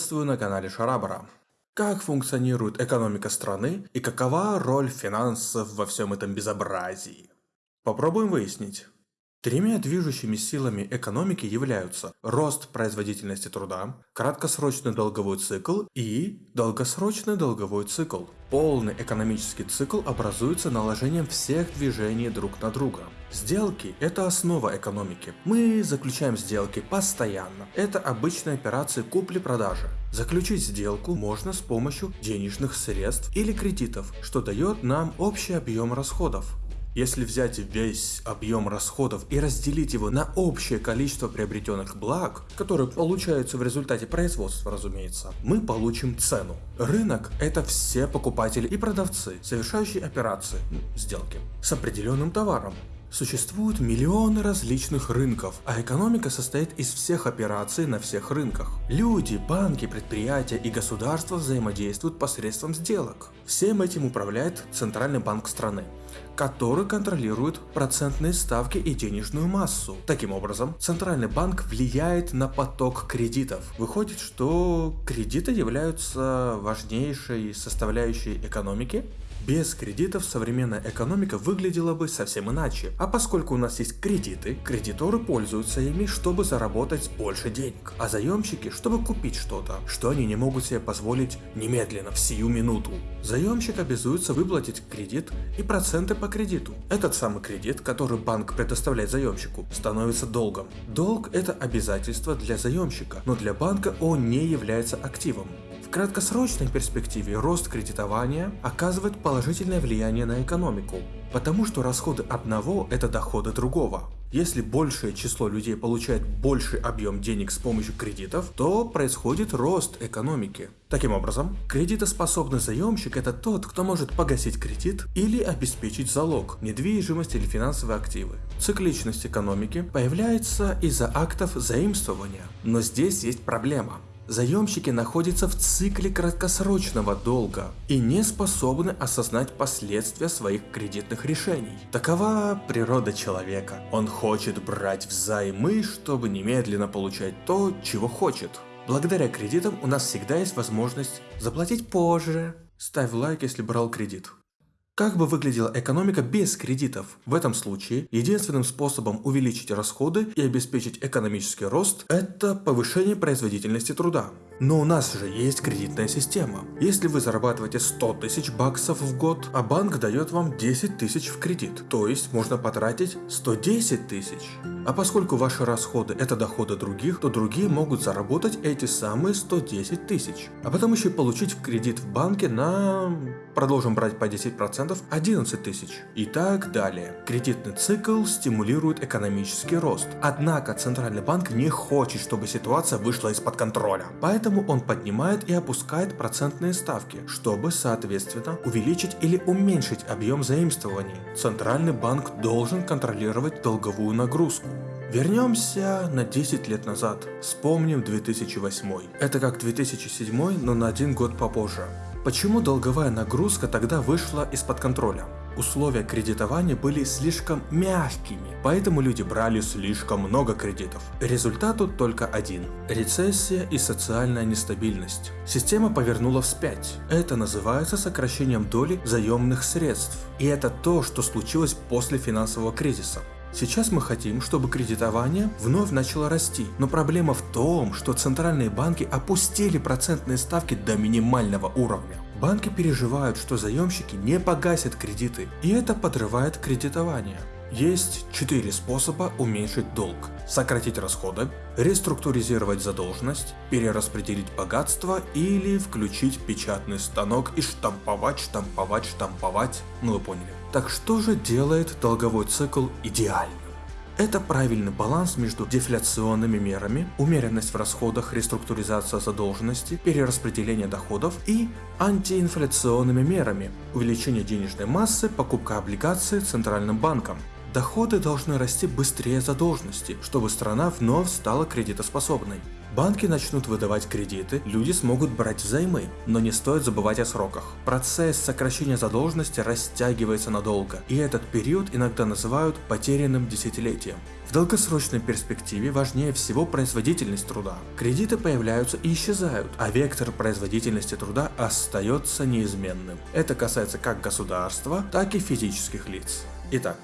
Приветствую на канале Шарабара. Как функционирует экономика страны и какова роль финансов во всем этом безобразии? Попробуем выяснить. Тремя движущими силами экономики являются рост производительности труда, краткосрочный долговой цикл и долгосрочный долговой цикл. Полный экономический цикл образуется наложением всех движений друг на друга. Сделки – это основа экономики. Мы заключаем сделки постоянно. Это обычные операции купли-продажи. Заключить сделку можно с помощью денежных средств или кредитов, что дает нам общий объем расходов. Если взять весь объем расходов и разделить его на общее количество приобретенных благ, которые получаются в результате производства, разумеется, мы получим цену. Рынок – это все покупатели и продавцы, совершающие операции, сделки, с определенным товаром. Существуют миллионы различных рынков, а экономика состоит из всех операций на всех рынках. Люди, банки, предприятия и государства взаимодействуют посредством сделок. Всем этим управляет Центральный банк страны, который контролирует процентные ставки и денежную массу. Таким образом, Центральный банк влияет на поток кредитов. Выходит, что кредиты являются важнейшей составляющей экономики, без кредитов современная экономика выглядела бы совсем иначе. А поскольку у нас есть кредиты, кредиторы пользуются ими, чтобы заработать больше денег, а заемщики, чтобы купить что-то, что они не могут себе позволить немедленно, в сию минуту. Заемщик обязуется выплатить кредит и проценты по кредиту. Этот самый кредит, который банк предоставляет заемщику, становится долгом. Долг это обязательство для заемщика, но для банка он не является активом. В краткосрочной перспективе рост кредитования оказывает положительное влияние на экономику, потому что расходы одного – это доходы другого. Если большее число людей получает больший объем денег с помощью кредитов, то происходит рост экономики. Таким образом, кредитоспособный заемщик это тот, кто может погасить кредит или обеспечить залог, недвижимость или финансовые активы. Цикличность экономики появляется из-за актов заимствования. Но здесь есть проблема заемщики находятся в цикле краткосрочного долга и не способны осознать последствия своих кредитных решений. Такова природа человека. Он хочет брать взаймы, чтобы немедленно получать то, чего хочет. Благодаря кредитам у нас всегда есть возможность заплатить позже. Ставь лайк, если брал кредит. Как бы выглядела экономика без кредитов? В этом случае единственным способом увеличить расходы и обеспечить экономический рост – это повышение производительности труда. Но у нас же есть кредитная система. Если вы зарабатываете 100 тысяч баксов в год, а банк дает вам 10 тысяч в кредит, то есть можно потратить 110 тысяч. А поскольку ваши расходы это доходы других, то другие могут заработать эти самые 110 тысяч. А потом еще получить в кредит в банке на, продолжим брать по 10%, 11 тысяч. И так далее. Кредитный цикл стимулирует экономический рост. Однако Центральный банк не хочет, чтобы ситуация вышла из-под контроля. Поэтому он поднимает и опускает процентные ставки, чтобы, соответственно, увеличить или уменьшить объем заимствований. Центральный банк должен контролировать долговую нагрузку. Вернемся на 10 лет назад. Вспомним 2008. Это как 2007, но на один год попозже. Почему долговая нагрузка тогда вышла из-под контроля? Условия кредитования были слишком мягкими, поэтому люди брали слишком много кредитов. Результат тут только один – рецессия и социальная нестабильность. Система повернула вспять. Это называется сокращением доли заемных средств. И это то, что случилось после финансового кризиса. Сейчас мы хотим, чтобы кредитование вновь начало расти, но проблема в том, что центральные банки опустили процентные ставки до минимального уровня. Банки переживают, что заемщики не погасят кредиты, и это подрывает кредитование. Есть четыре способа уменьшить долг. Сократить расходы, реструктуризировать задолженность, перераспределить богатство или включить печатный станок и штамповать, штамповать, штамповать. Ну вы поняли. Так что же делает долговой цикл идеальным? Это правильный баланс между дефляционными мерами, умеренность в расходах, реструктуризация задолженности, перераспределение доходов и антиинфляционными мерами, увеличение денежной массы, покупка облигаций Центральным банком. Доходы должны расти быстрее задолженности, чтобы страна вновь стала кредитоспособной. Банки начнут выдавать кредиты, люди смогут брать взаймы, но не стоит забывать о сроках. Процесс сокращения задолженности растягивается надолго, и этот период иногда называют потерянным десятилетием. В долгосрочной перспективе важнее всего производительность труда. Кредиты появляются и исчезают, а вектор производительности труда остается неизменным. Это касается как государства, так и физических лиц. Итак,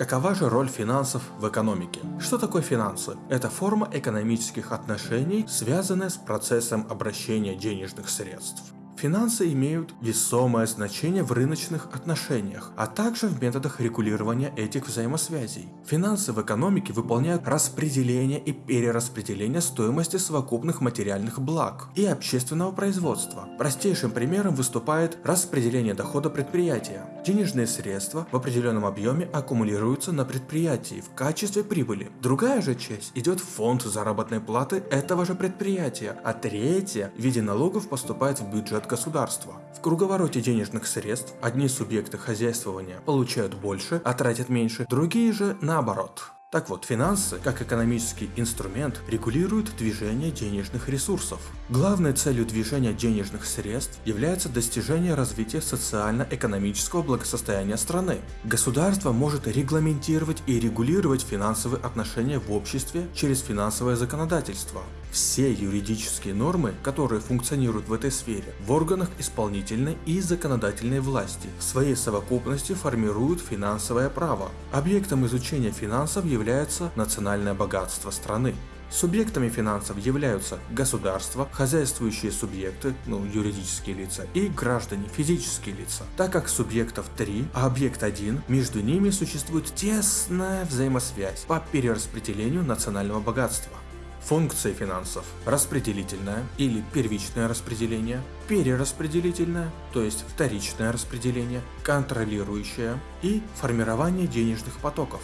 Какова же роль финансов в экономике? Что такое финансы? Это форма экономических отношений, связанная с процессом обращения денежных средств. Финансы имеют весомое значение в рыночных отношениях, а также в методах регулирования этих взаимосвязей. Финансы в экономике выполняют распределение и перераспределение стоимости совокупных материальных благ и общественного производства. Простейшим примером выступает распределение дохода предприятия. Денежные средства в определенном объеме аккумулируются на предприятии в качестве прибыли. Другая же часть идет в фонд заработной платы этого же предприятия, а третья в виде налогов поступает в бюджет государства. В круговороте денежных средств одни субъекты хозяйствования получают больше, а тратят меньше, другие же наоборот. Так вот, финансы, как экономический инструмент, регулируют движение денежных ресурсов. Главной целью движения денежных средств является достижение развития социально-экономического благосостояния страны. Государство может регламентировать и регулировать финансовые отношения в обществе через финансовое законодательство. Все юридические нормы, которые функционируют в этой сфере, в органах исполнительной и законодательной власти, в своей совокупности формируют финансовое право. Объектом изучения финансов является национальное богатство страны. Субъектами финансов являются государство, хозяйствующие субъекты, ну юридические лица, и граждане, физические лица. Так как субъектов 3, а объект 1, между ними существует тесная взаимосвязь по перераспределению национального богатства. Функции финансов – распределительное или первичное распределение, перераспределительное, то есть вторичное распределение, контролирующее и формирование денежных потоков.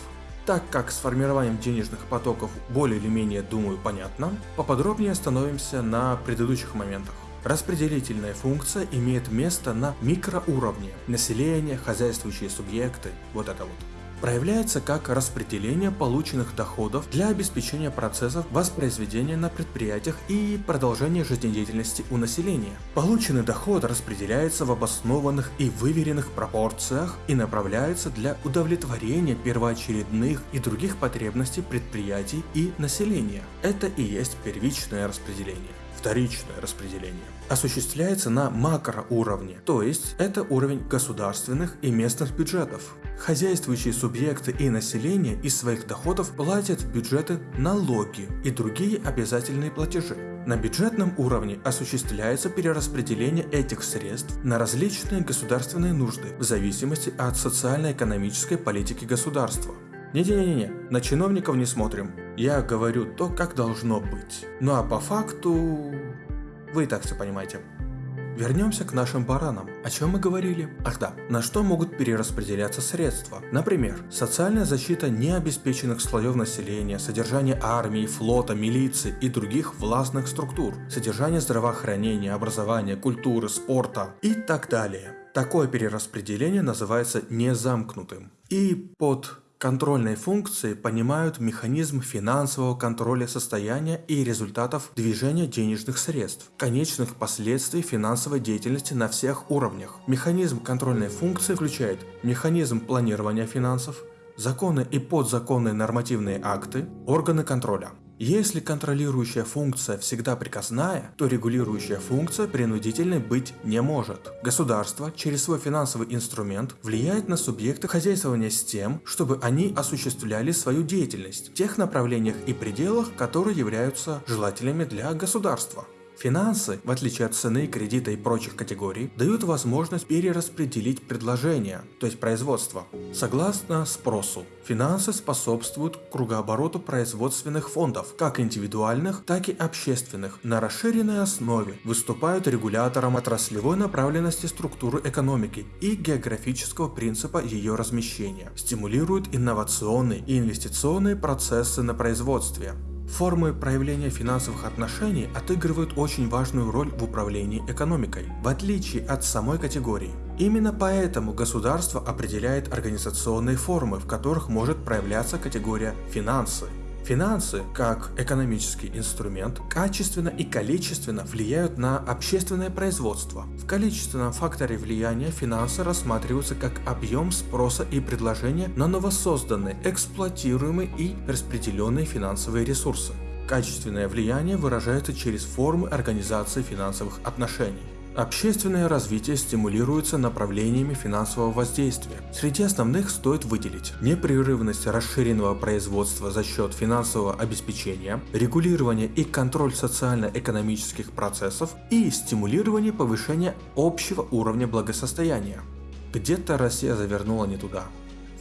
Так как с формированием денежных потоков более или менее, думаю, понятно, поподробнее остановимся на предыдущих моментах. Распределительная функция имеет место на микроуровне. Население, хозяйствующие субъекты, вот это вот проявляется как распределение полученных доходов для обеспечения процессов воспроизведения на предприятиях и продолжения жизнедеятельности у населения. Полученный доход распределяется в обоснованных и выверенных пропорциях и направляется для удовлетворения первоочередных и других потребностей предприятий и населения. Это и есть первичное распределение вторичное распределение, осуществляется на макроуровне, то есть это уровень государственных и местных бюджетов. Хозяйствующие субъекты и население из своих доходов платят в бюджеты налоги и другие обязательные платежи. На бюджетном уровне осуществляется перераспределение этих средств на различные государственные нужды в зависимости от социально-экономической политики государства. Не-не-не-не, на чиновников не смотрим. Я говорю то, как должно быть. Ну а по факту... Вы и так все понимаете. Вернемся к нашим баранам. О чем мы говорили? Ах да, на что могут перераспределяться средства? Например, социальная защита необеспеченных слоев населения, содержание армии, флота, милиции и других властных структур, содержание здравоохранения, образования, культуры, спорта и так далее. Такое перераспределение называется незамкнутым. И под Контрольной функции понимают механизм финансового контроля состояния и результатов движения денежных средств, конечных последствий финансовой деятельности на всех уровнях. Механизм контрольной функции включает механизм планирования финансов, законы и подзаконные нормативные акты, органы контроля. Если контролирующая функция всегда приказная, то регулирующая функция принудительной быть не может. Государство через свой финансовый инструмент влияет на субъекты хозяйствования с тем, чтобы они осуществляли свою деятельность в тех направлениях и пределах, которые являются желательными для государства. Финансы, в отличие от цены, кредита и прочих категорий, дают возможность перераспределить предложения, то есть производство, согласно спросу. Финансы способствуют кругообороту производственных фондов, как индивидуальных, так и общественных, на расширенной основе, выступают регулятором отраслевой направленности структуры экономики и географического принципа ее размещения, стимулируют инновационные и инвестиционные процессы на производстве, Формы проявления финансовых отношений отыгрывают очень важную роль в управлении экономикой, в отличие от самой категории. Именно поэтому государство определяет организационные формы, в которых может проявляться категория «финансы». Финансы, как экономический инструмент, качественно и количественно влияют на общественное производство. В количественном факторе влияния финансы рассматриваются как объем спроса и предложения на новосозданные, эксплуатируемые и распределенные финансовые ресурсы. Качественное влияние выражается через формы организации финансовых отношений. Общественное развитие стимулируется направлениями финансового воздействия. Среди основных стоит выделить непрерывность расширенного производства за счет финансового обеспечения, регулирование и контроль социально-экономических процессов и стимулирование повышения общего уровня благосостояния. Где-то Россия завернула не туда.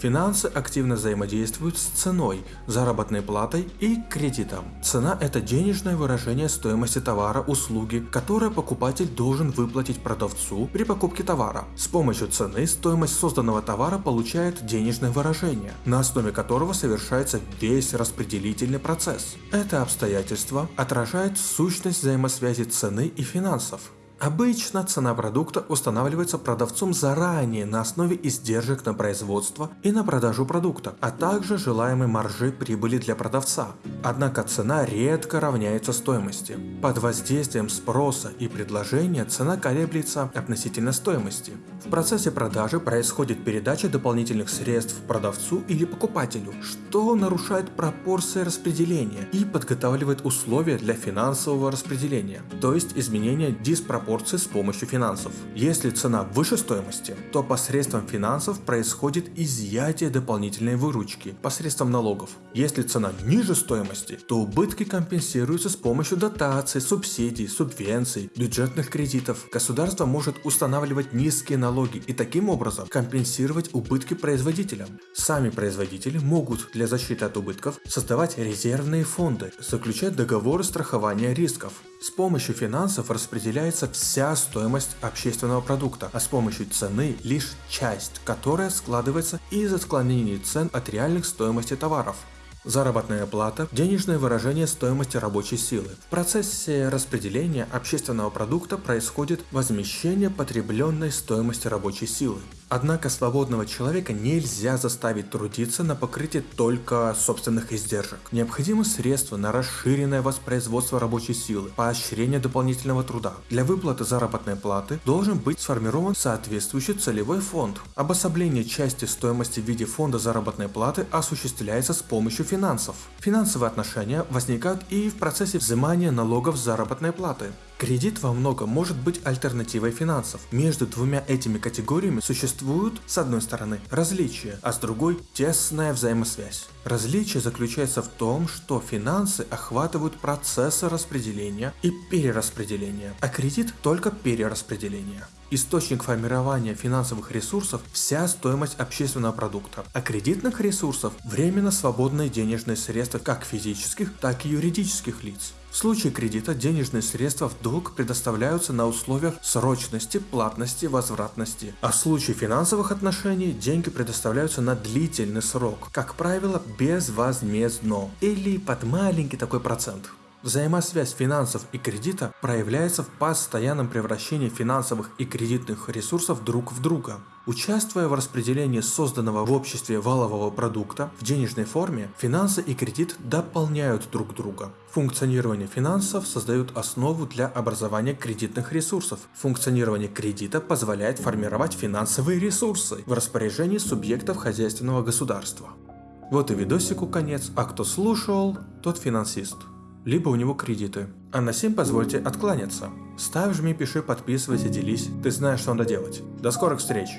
Финансы активно взаимодействуют с ценой, заработной платой и кредитом. Цена – это денежное выражение стоимости товара, услуги, которое покупатель должен выплатить продавцу при покупке товара. С помощью цены стоимость созданного товара получает денежное выражение, на основе которого совершается весь распределительный процесс. Это обстоятельство отражает сущность взаимосвязи цены и финансов. Обычно цена продукта устанавливается продавцом заранее на основе издержек на производство и на продажу продукта, а также желаемой маржи прибыли для продавца. Однако цена редко равняется стоимости. Под воздействием спроса и предложения цена колеблется относительно стоимости. В процессе продажи происходит передача дополнительных средств продавцу или покупателю, что нарушает пропорции распределения и подготавливает условия для финансового распределения, то есть изменения диспропорции пропорции с помощью финансов. Если цена выше стоимости, то посредством финансов происходит изъятие дополнительной выручки посредством налогов. Если цена ниже стоимости, то убытки компенсируются с помощью дотаций, субсидий, субвенций, бюджетных кредитов. Государство может устанавливать низкие налоги и таким образом компенсировать убытки производителям. Сами производители могут для защиты от убытков создавать резервные фонды, заключать договоры страхования рисков. С помощью финансов распределяется вся стоимость общественного продукта, а с помощью цены лишь часть, которая складывается из отклонений цен от реальных стоимости товаров. Заработная плата – денежное выражение стоимости рабочей силы. В процессе распределения общественного продукта происходит возмещение потребленной стоимости рабочей силы. Однако свободного человека нельзя заставить трудиться на покрытие только собственных издержек. Необходимы средства на расширенное воспроизводство рабочей силы, поощрение дополнительного труда. Для выплаты заработной платы должен быть сформирован соответствующий целевой фонд. Обособление части стоимости в виде фонда заработной платы осуществляется с помощью финансов. Финансовые отношения возникают и в процессе взимания налогов заработной платы. Кредит во многом может быть альтернативой финансов. Между двумя этими категориями существуют, с одной стороны, различия, а с другой – тесная взаимосвязь. Различие заключается в том, что финансы охватывают процессы распределения и перераспределения, а кредит только перераспределение. Источник формирования финансовых ресурсов – вся стоимость общественного продукта, а кредитных ресурсов – временно свободные денежные средства как физических, так и юридических лиц. В случае кредита денежные средства в долг предоставляются на условиях срочности, платности, возвратности. А в случае финансовых отношений деньги предоставляются на длительный срок, как правило безвозмездно или под маленький такой процент. Взаимосвязь финансов и кредита проявляется в постоянном превращении финансовых и кредитных ресурсов друг в друга. Участвуя в распределении созданного в обществе валового продукта в денежной форме, финансы и кредит дополняют друг друга. Функционирование финансов создает основу для образования кредитных ресурсов. Функционирование кредита позволяет формировать финансовые ресурсы в распоряжении субъектов хозяйственного государства. Вот и видосику конец, а кто слушал, тот финансист либо у него кредиты. А на сим позвольте откланяться. Ставь, жми, пиши, подписывайся, делись. Ты знаешь, что надо делать. До скорых встреч!